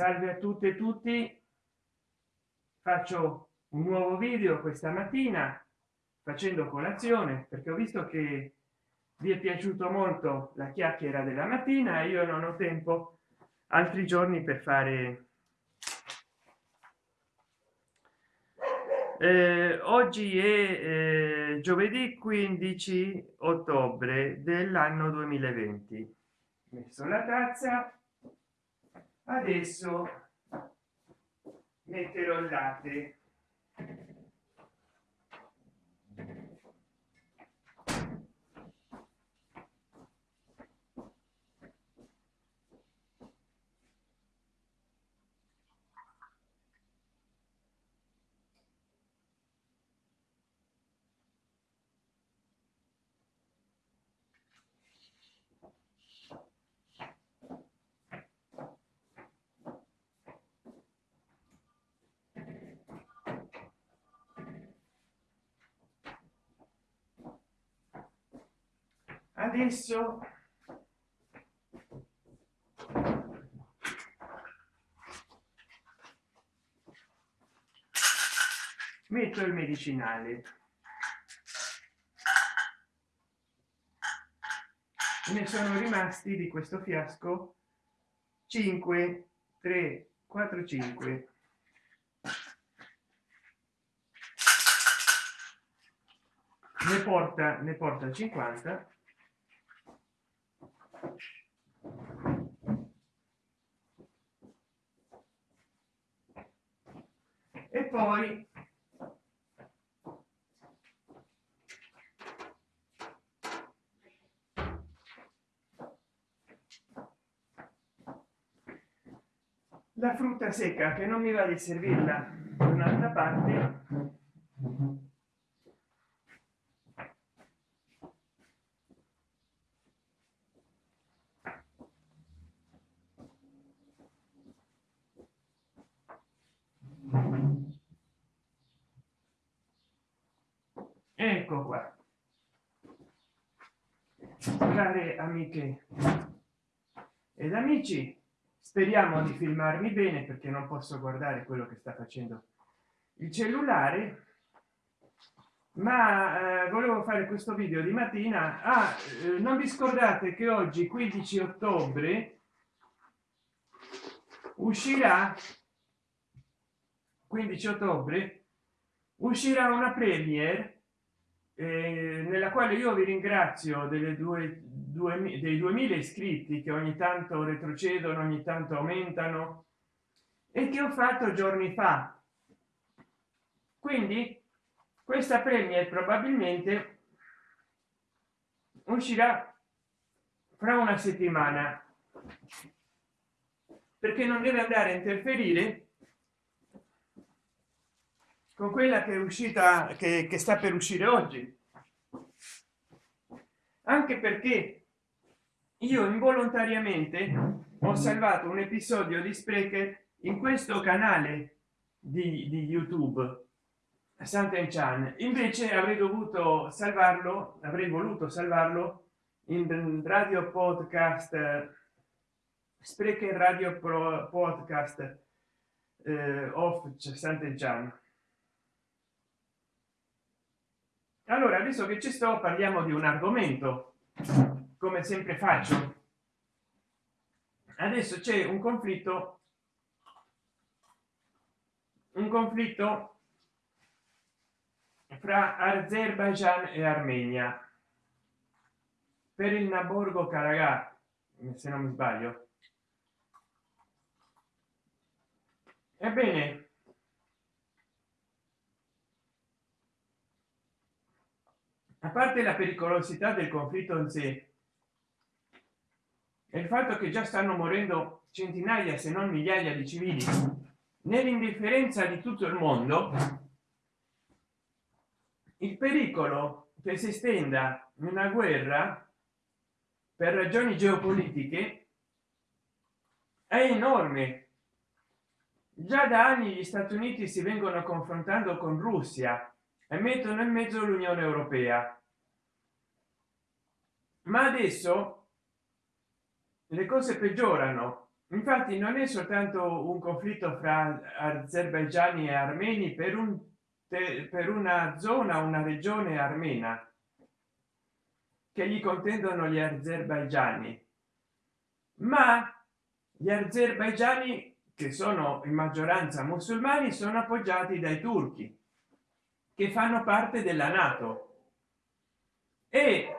salve a tutte e tutti. Faccio un nuovo video questa mattina facendo colazione perché ho visto che vi è piaciuto molto la chiacchiera della mattina e io non ho tempo altri giorni per fare eh, oggi è eh, giovedì 15 ottobre dell'anno 2020 messo la tazza adesso metterò il latte adesso. Metto il medicinale. Ne sono rimasti di questo fiasco 5 3 4 5 ne porta ne porta 50 e poi la frutta secca che non mi va di servirla da un'altra parte ecco qua. Care amiche. Ed amici speriamo di filmarmi bene perché non posso guardare quello che sta facendo il cellulare. Ma eh, volevo fare questo video di mattina. Ah, eh, non vi scordate che oggi 15 ottobre uscirà 15 ottobre uscirà una premiere eh, nella quale io vi ringrazio delle due, due dei 2000 iscritti che ogni tanto retrocedono ogni tanto aumentano e che ho fatto giorni fa. Quindi questa premia probabilmente uscirà fra una settimana perché non deve andare a interferire con quella che è uscita che, che sta per uscire oggi. Anche perché io involontariamente ho salvato un episodio di sprecher in questo canale di, di youtube santa chan. Invece avrei dovuto salvarlo avrei voluto salvarlo in radio podcast sprecher radio pro podcast eh, of santa chan allora adesso che ci sto parliamo di un argomento come sempre faccio. Adesso c'è un conflitto un conflitto fra azerbaijan e armenia. Per il naborgo karabakh se non mi sbaglio. Ebbene parte la pericolosità del conflitto in sé e il fatto che già stanno morendo centinaia se non migliaia di civili nell'indifferenza di tutto il mondo il pericolo che si estenda una guerra per ragioni geopolitiche è enorme. Già da anni gli stati uniti si vengono confrontando con russia e mettono in mezzo l'unione europea ma adesso le cose peggiorano. Infatti non è soltanto un conflitto fra azerbaigiani e armeni per un per una zona una regione armena che gli contendono gli azerbaigiani. Ma gli azerbaigiani che sono in maggioranza musulmani sono appoggiati dai turchi che fanno parte della nato. E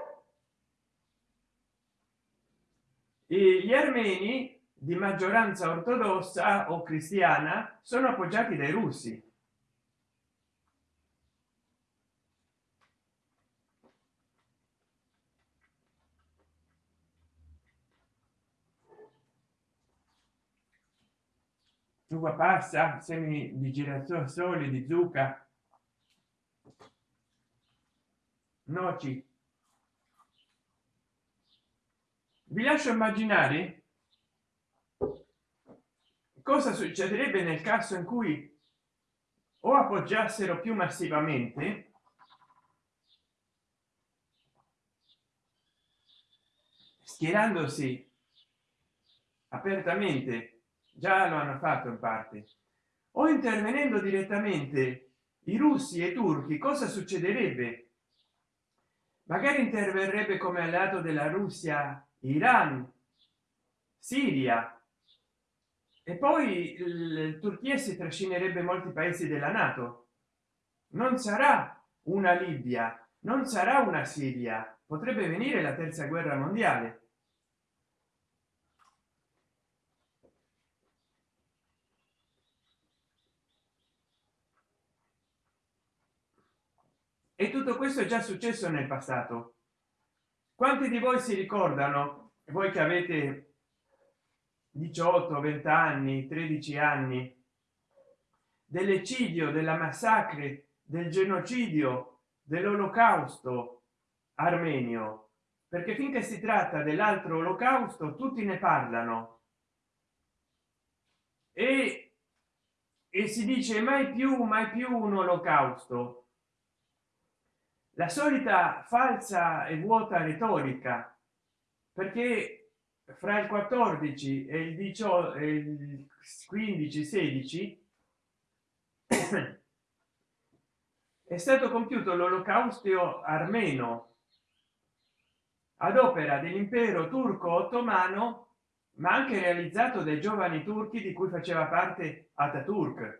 gli armeni di maggioranza ortodossa o cristiana sono appoggiati dai russi. Uva passa semi di girasoli di zucca. Noci vi lascio immaginare cosa succederebbe nel caso in cui o appoggiassero più massivamente schierandosi apertamente già lo hanno fatto in parte o intervenendo direttamente i russi e i turchi cosa succederebbe? Magari interverrebbe come alleato della russia iran siria e poi il turchia si trascinerebbe molti paesi della nato. Non sarà una libia non sarà una siria potrebbe venire la terza guerra mondiale. E tutto questo è già successo nel passato quanti di voi si ricordano voi che avete 18 20 anni 13 anni dell'eccidio della massacre del genocidio dell'olocausto armenio? Perché finché si tratta dell'altro olocausto tutti ne parlano. E, e si dice mai più mai più un olocausto la solita falsa e vuota retorica perché fra il 14 e il 18 il 15 16 è stato compiuto l'olocausto armeno ad opera dell'impero turco ottomano ma anche realizzato dai giovani turchi di cui faceva parte Ataturk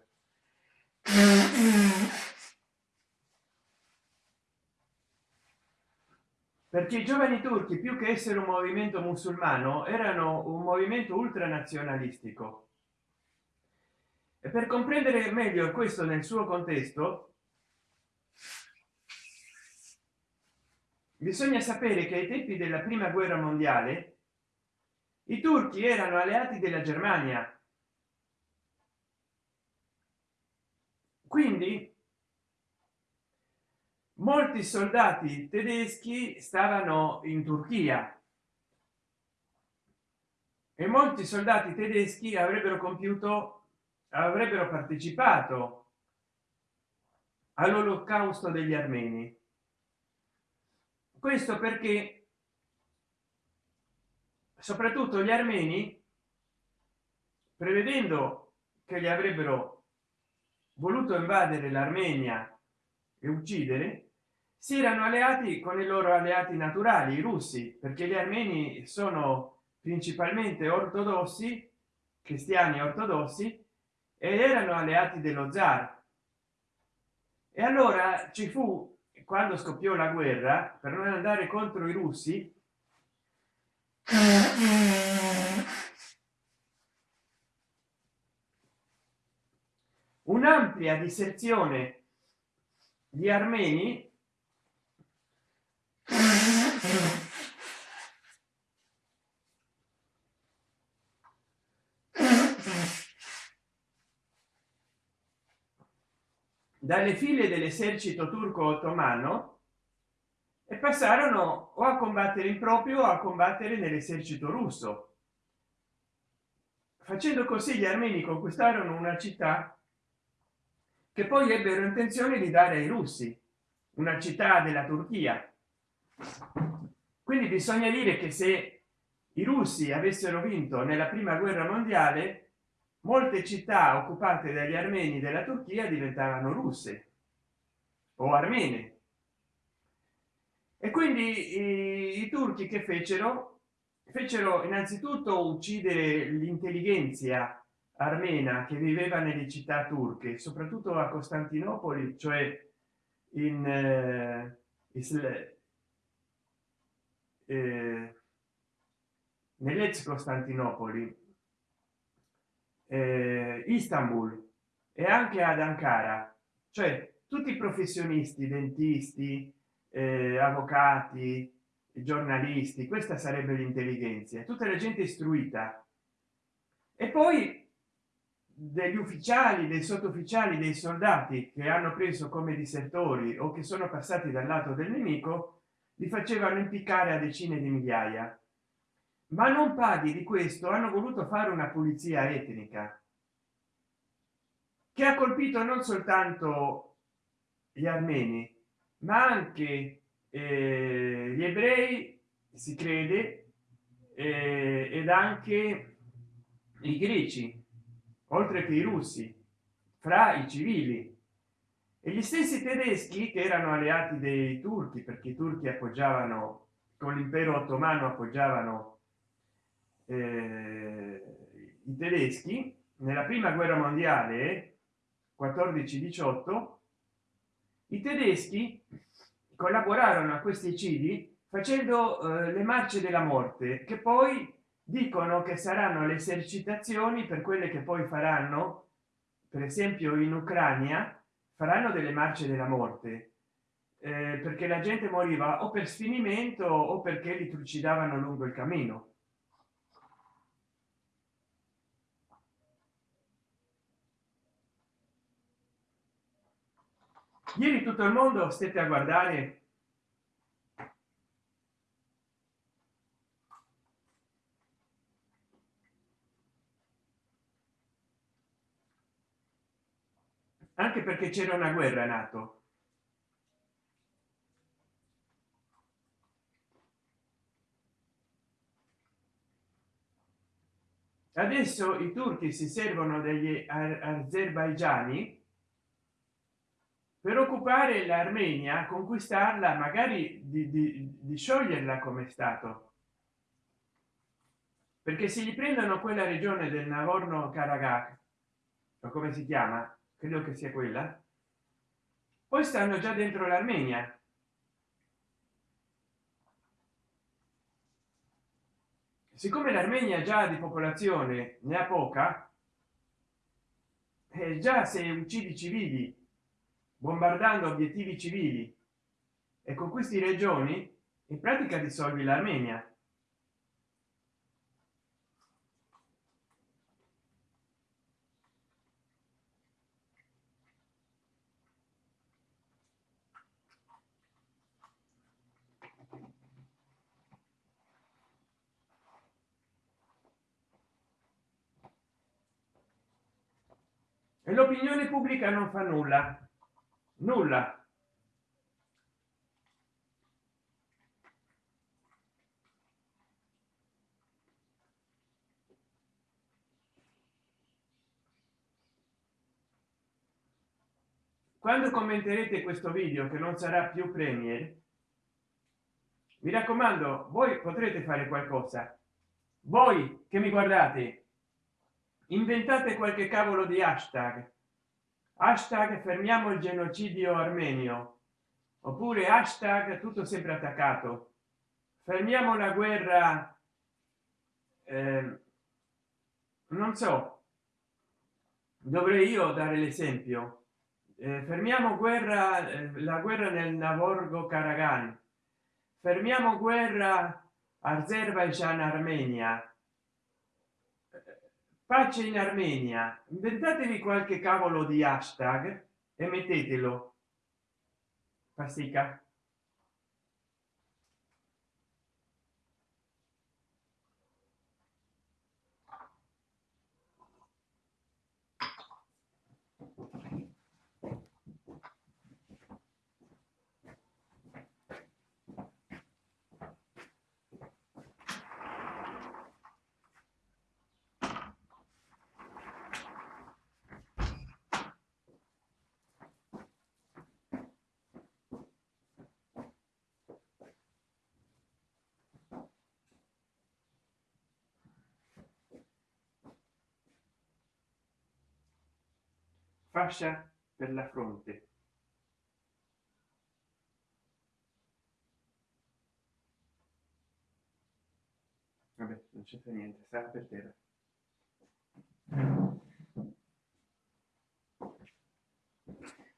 perché i giovani turchi più che essere un movimento musulmano erano un movimento ultranazionalistico. E per comprendere meglio questo nel suo contesto bisogna sapere che ai tempi della prima guerra mondiale i turchi erano alleati della germania. Quindi molti soldati tedeschi stavano in turchia. E molti soldati tedeschi avrebbero compiuto avrebbero partecipato all'olocausto degli armeni. Questo perché soprattutto gli armeni prevedendo che li avrebbero voluto invadere l'armenia e uccidere si erano alleati con i loro alleati naturali i russi perché gli armeni sono principalmente ortodossi cristiani ortodossi ed erano alleati dello zar. E allora ci fu quando scoppiò la guerra per non andare contro i russi un'ampia disserzione di armeni dalle file dell'esercito turco ottomano e passarono o a combattere in proprio o a combattere nell'esercito russo. Facendo così gli armeni conquistarono una città che poi ebbero intenzione di dare ai russi una città della turchia quindi bisogna dire che se i russi avessero vinto nella prima guerra mondiale molte città occupate dagli armeni della turchia diventavano russe o armene. E quindi i, i turchi che fecero? Fecero innanzitutto uccidere l'intelligenza armena che viveva nelle città turche soprattutto a costantinopoli cioè in eh, eh, nell'ex costantinopoli eh, istanbul e anche ad ankara cioè tutti i professionisti dentisti eh, avvocati giornalisti questa sarebbe l'intelligenza tutta la gente istruita. E poi degli ufficiali dei sottufficiali dei soldati che hanno preso come disertori o che sono passati dal lato del nemico li facevano impiccare a decine di migliaia. Ma non paghi di questo hanno voluto fare una pulizia etnica che ha colpito non soltanto gli armeni ma anche eh, gli ebrei si crede eh, ed anche i greci oltre che i russi fra i civili e gli stessi tedeschi che erano alleati dei turchi perché i turchi appoggiavano con l'impero ottomano appoggiavano eh, i tedeschi nella prima guerra mondiale 14 18 i tedeschi collaborarono a questi cidi facendo eh, le marce della morte che poi dicono che saranno le esercitazioni per quelle che poi faranno per esempio in ucraina faranno delle marce della morte eh, perché la gente moriva o per sfinimento o perché li trucidavano lungo il cammino. Ieri tutto il mondo stette a guardare anche perché c'era una guerra nato. Adesso i turchi si servono degli azerbaigiani per occupare l'armenia conquistarla magari di, di, di scioglierla come stato. Perché se gli prendono quella regione del nagorno karabakh o come si chiama credo che sia quella. Poi stanno già dentro l'armenia. Siccome l'armenia già di popolazione ne ha poca e già se uccidi civili bombardando obiettivi civili e con questi regioni in pratica dissolvi l'armenia e l'opinione pubblica non fa nulla. Nulla. Quando commenterete questo video che non sarà più premier mi raccomando voi potrete fare qualcosa. Voi che mi guardate inventate qualche cavolo di hashtag hashtag fermiamo il genocidio armenio. Oppure hashtag tutto sempre attaccato. Fermiamo la guerra eh, non so. Dovrei io dare l'esempio. Eh, fermiamo guerra eh, la guerra nel navorgo karagan fermiamo guerra azerbaijan armenia pace in armenia. Inventatevi qualche cavolo di hashtag e mettetelo. Pastica fascia per la fronte. Vabbè, non c'è niente sta per terra.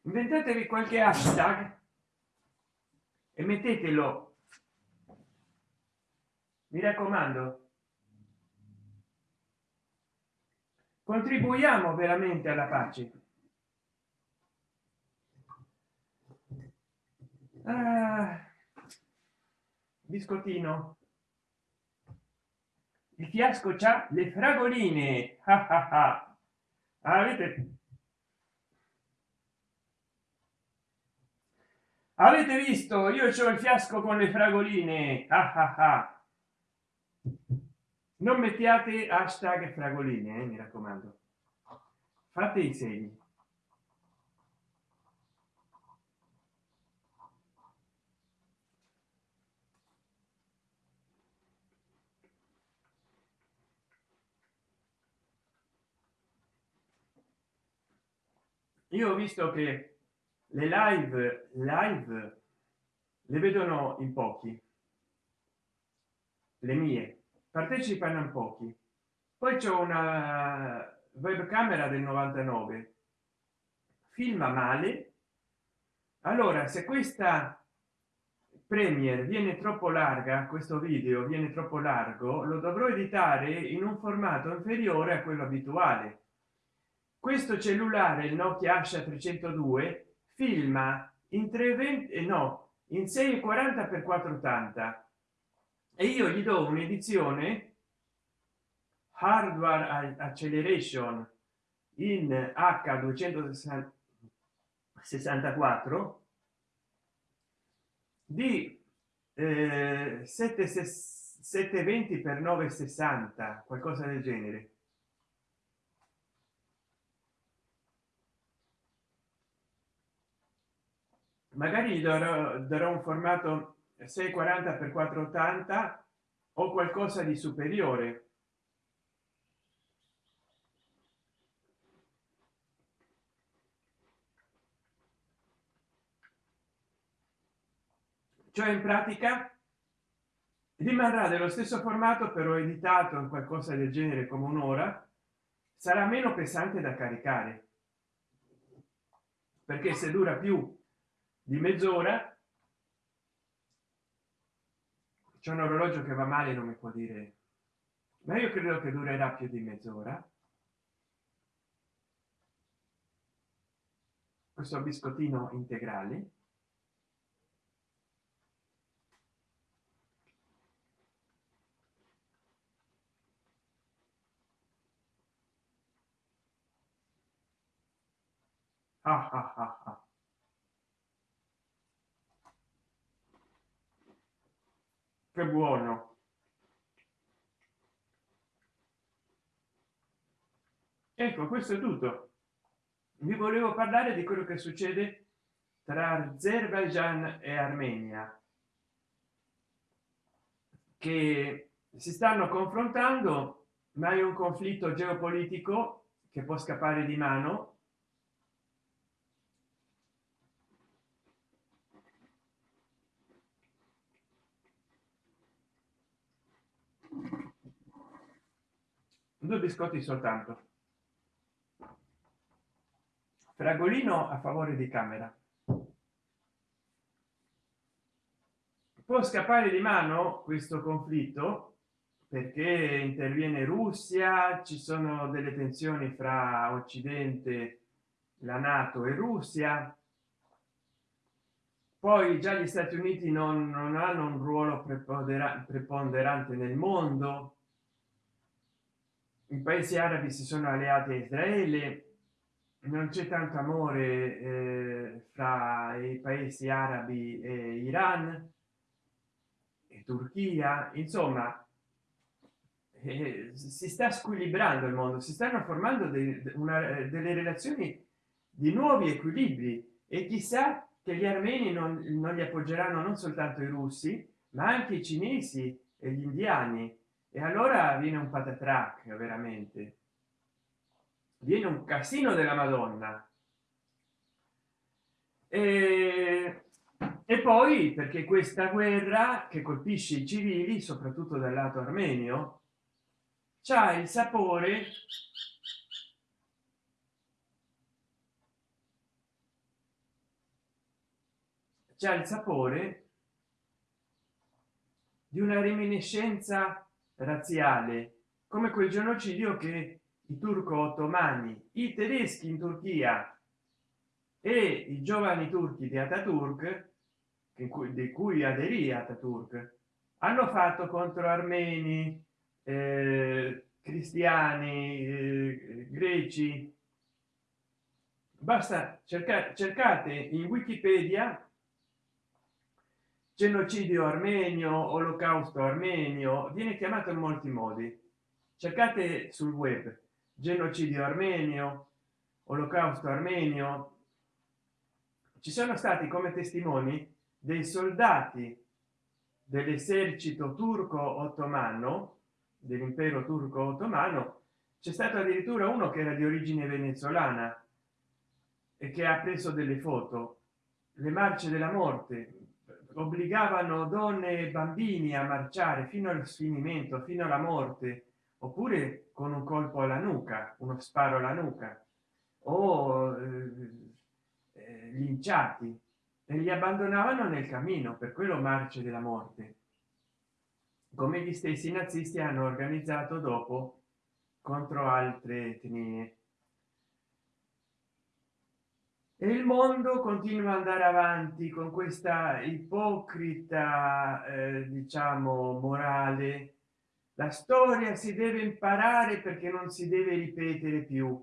Inventatevi qualche hashtag e mettetelo. Mi raccomando. Contribuiamo veramente alla pace ah, biscottino. Il fiasco c'ha le fragoline. Ah, ah, avete avete visto? Io ho il fiasco con le fragoline. Non mettiate hashtag fragoline eh, mi raccomando. Fate i segni io ho visto che le live live le vedono in pochi. Le mie. Partecipano in pochi. Poi c'è una webcamera del 99 filma male. Allora se questa premier viene troppo larga questo video viene troppo largo lo dovrò editare in un formato inferiore a quello abituale questo cellulare il nokia asha 302 filma in 320 e no in 640 per 480 e io gli do un'edizione hardware acceleration in h 264 di eh, 720 per 960 qualcosa del genere magari darò, darò un formato 640 per 480 o qualcosa di superiore. Cioè in pratica rimarrà dello stesso formato però editato in qualcosa del genere come un'ora. Sarà meno pesante da caricare perché se dura più di mezz'ora. C'è un orologio che va male non mi può dire. Ma io credo che durerà più di mezz'ora. Questo biscottino integrale. Ah ah ah ah che buono. Ecco questo è tutto. Vi volevo parlare di quello che succede tra azerbaijan e armenia che si stanno confrontando ma è un conflitto geopolitico che può scappare di mano due biscotti soltanto. Fragolino a favore di camera. Può scappare di mano questo conflitto perché interviene russia ci sono delle tensioni fra occidente la nato e russia. Poi già gli stati uniti non, non hanno un ruolo preponderante nel mondo i paesi arabi si sono alleati a israele non c'è tanto amore eh, fra i paesi arabi e iran e turchia. Insomma eh, si sta squilibrando il mondo si stanno formando de, una, delle relazioni di nuovi equilibri e chissà che gli armeni non, non li appoggeranno non soltanto i russi ma anche i cinesi e gli indiani e allora viene un patatrac veramente. Viene un casino della madonna. E, e poi perché questa guerra che colpisce i civili soprattutto dal lato armenio c'ha il sapore c'ha il sapore di una reminiscenza razziale come quel genocidio che i turco ottomani i tedeschi in turchia e i giovani turchi di Ataturk cui, di cui aderì Ataturk hanno fatto contro armeni eh, cristiani eh, greci. Basta cercare cercate in wikipedia genocidio armenio olocausto armenio viene chiamato in molti modi. Cercate sul web genocidio armenio olocausto armenio. Ci sono stati come testimoni dei soldati dell'esercito turco ottomano dell'impero turco ottomano. C'è stato addirittura uno che era di origine venezuelana e che ha preso delle foto. Le marce della morte obbligavano donne e bambini a marciare fino al sfinimento fino alla morte oppure con un colpo alla nuca uno sparo alla nuca o eh, eh, linciati e li abbandonavano nel cammino per quello marce della morte. Come gli stessi nazisti hanno organizzato dopo contro altre etnie e il mondo continua ad andare avanti con questa ipocrita eh, diciamo morale. La storia si deve imparare perché non si deve ripetere più.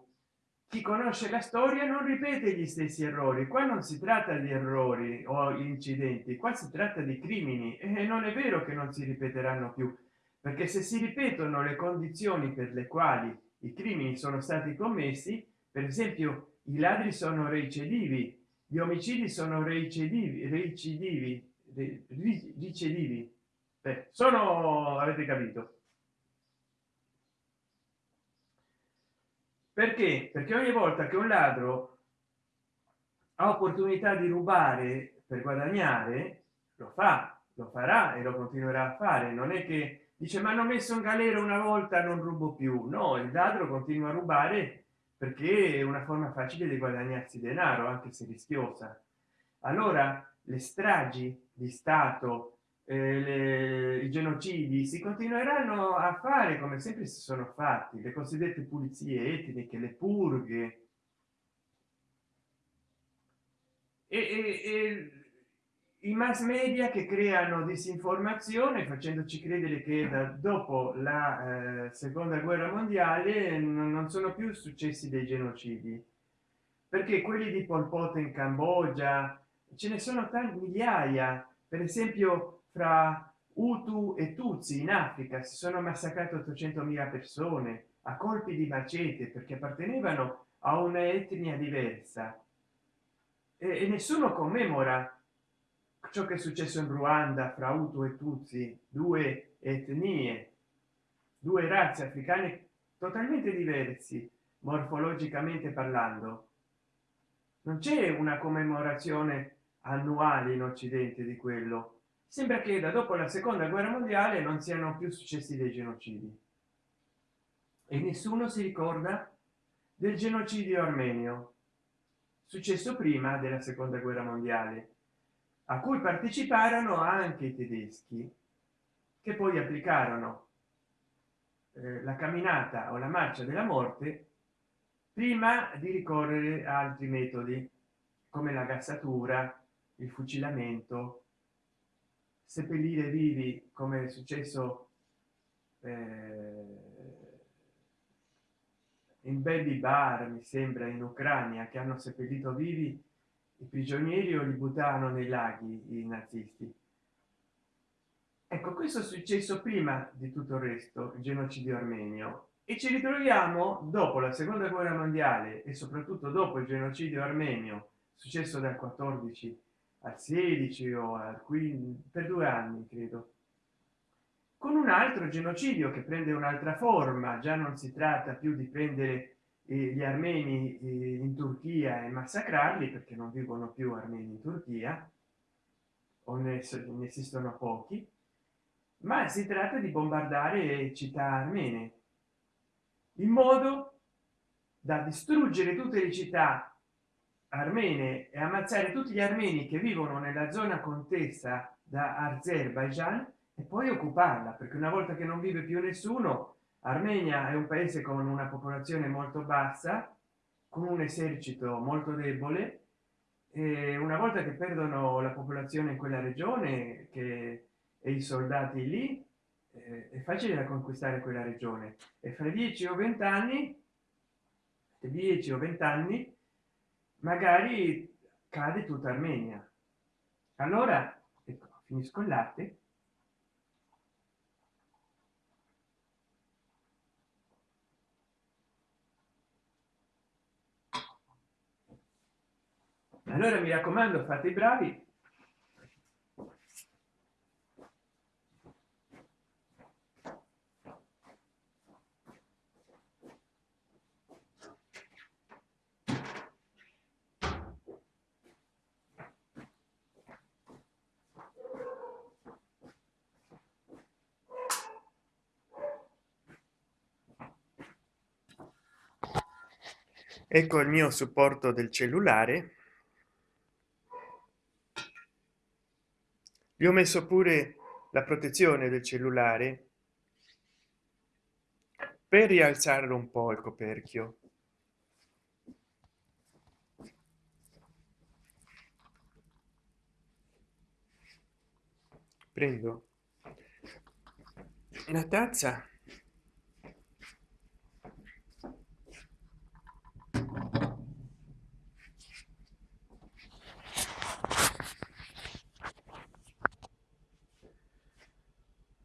Chi conosce la storia non ripete gli stessi errori. Qua non si tratta di errori o incidenti qua si tratta di crimini. E non è vero che non si ripeteranno più perché se si ripetono le condizioni per le quali i crimini sono stati commessi per esempio i ladri sono recidivi gli omicidi sono recidivi recidivi ricidivi. Beh, sono avete capito. Perché? Perché ogni volta che un ladro ha opportunità di rubare per guadagnare lo fa lo farà e lo continuerà a fare. Non è che dice ma hanno messo in galera una volta non rubo più. No il ladro continua a rubare perché è una forma facile di guadagnarsi denaro anche se rischiosa. Allora le stragi di stato eh, le, i genocidi si continueranno a fare come sempre si sono fatti le cosiddette pulizie etniche le purghe. E, e, e i mass media che creano disinformazione facendoci credere che da dopo la eh, seconda guerra mondiale non sono più successi dei genocidi. Perché quelli di Pol Pot in Cambogia ce ne sono tanti migliaia. Per esempio fra Utu e Tutsi in Africa si sono massacrate 800.000 persone a colpi di macete perché appartenevano a un'etnia diversa. E, e nessuno commemora ciò che è successo in ruanda fra utu e tutsi due etnie due razze africane totalmente diversi morfologicamente parlando. Non c'è una commemorazione annuale in occidente di quello. Sembra che da dopo la seconda guerra mondiale non siano più successi dei genocidi. E nessuno si ricorda del genocidio armenio successo prima della seconda guerra mondiale a cui parteciparono anche i tedeschi che poi applicarono eh, la camminata o la marcia della morte prima di ricorrere a altri metodi come la gassatura il fucilamento. Seppellire vivi come è successo eh, in baby bar mi sembra in ucraina che hanno seppellito vivi i prigionieri o li buttavano nei laghi i nazisti. Ecco questo è successo prima di tutto il resto il genocidio armenio. E ci ritroviamo dopo la seconda guerra mondiale e soprattutto dopo il genocidio armenio successo dal 14 al 16 o al 15 per due anni credo. Con un altro genocidio che prende un'altra forma già non si tratta più di prendere gli armeni in turchia e massacrarli perché non vivono più armeni in turchia o ne, ne esistono pochi ma si tratta di bombardare città armene in modo da distruggere tutte le città armene e ammazzare tutti gli armeni che vivono nella zona contesa da azerbaijan e poi occuparla perché una volta che non vive più nessuno armenia è un paese con una popolazione molto bassa con un esercito molto debole e una volta che perdono la popolazione in quella regione che e i soldati lì eh, è facile da conquistare quella regione. E fra 10 o 20 anni 10 o 20 anni magari cade tutta armenia. Allora ecco, finisco il latte allora mi raccomando fate i bravi. Ecco il mio supporto del cellulare gli ho messo pure la protezione del cellulare per rialzarlo un po il coperchio. Prendo una tazza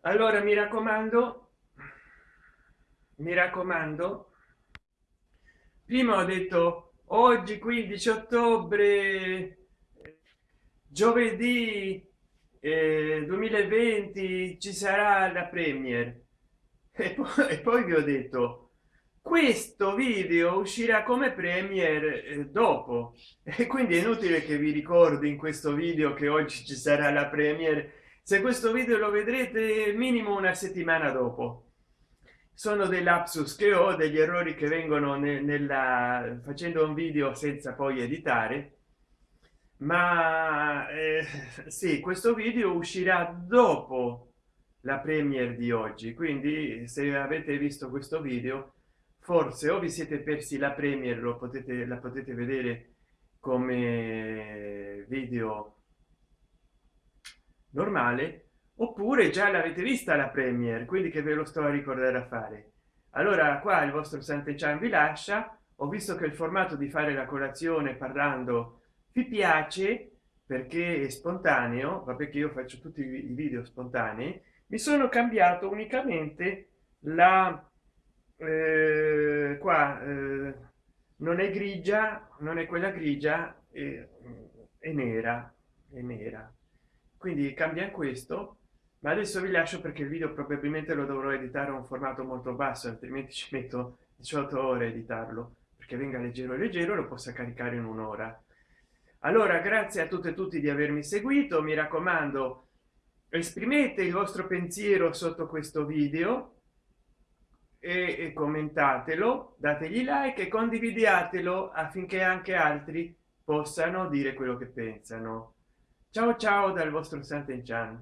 allora mi raccomando mi raccomando prima ho detto oggi 15 ottobre giovedì eh, 2020 ci sarà la premier. E poi, e poi vi ho detto questo video uscirà come premier eh, dopo. E quindi è inutile che vi ricordi in questo video che oggi ci sarà la premier se questo video lo vedrete minimo una settimana dopo. Sono dei lapsus che ho degli errori che vengono nella facendo un video senza poi editare. Ma eh, sì questo video uscirà dopo la premiere di oggi. Quindi se avete visto questo video forse o vi siete persi la premiere lo potete la potete vedere come video normale oppure già l'avete vista la premier quindi che ve lo sto a ricordare a fare. Allora qua il vostro sant'enchan vi lascia ho visto che il formato di fare la colazione parlando vi piace perché è spontaneo va perché io faccio tutti i video spontanei mi sono cambiato unicamente la eh, qua eh, non è grigia non è quella grigia è, è nera è nera quindi cambia questo ma adesso vi lascio perché il video probabilmente lo dovrò editare a un formato molto basso altrimenti ci metto 18 ore a editarlo perché venga leggero leggero lo possa caricare in un'ora. Allora grazie a tutte e tutti di avermi seguito mi raccomando esprimete il vostro pensiero sotto questo video e, e commentatelo dategli like e condividiatelo affinché anche altri possano dire quello che pensano ciao ciao dal vostro Sant'Enchan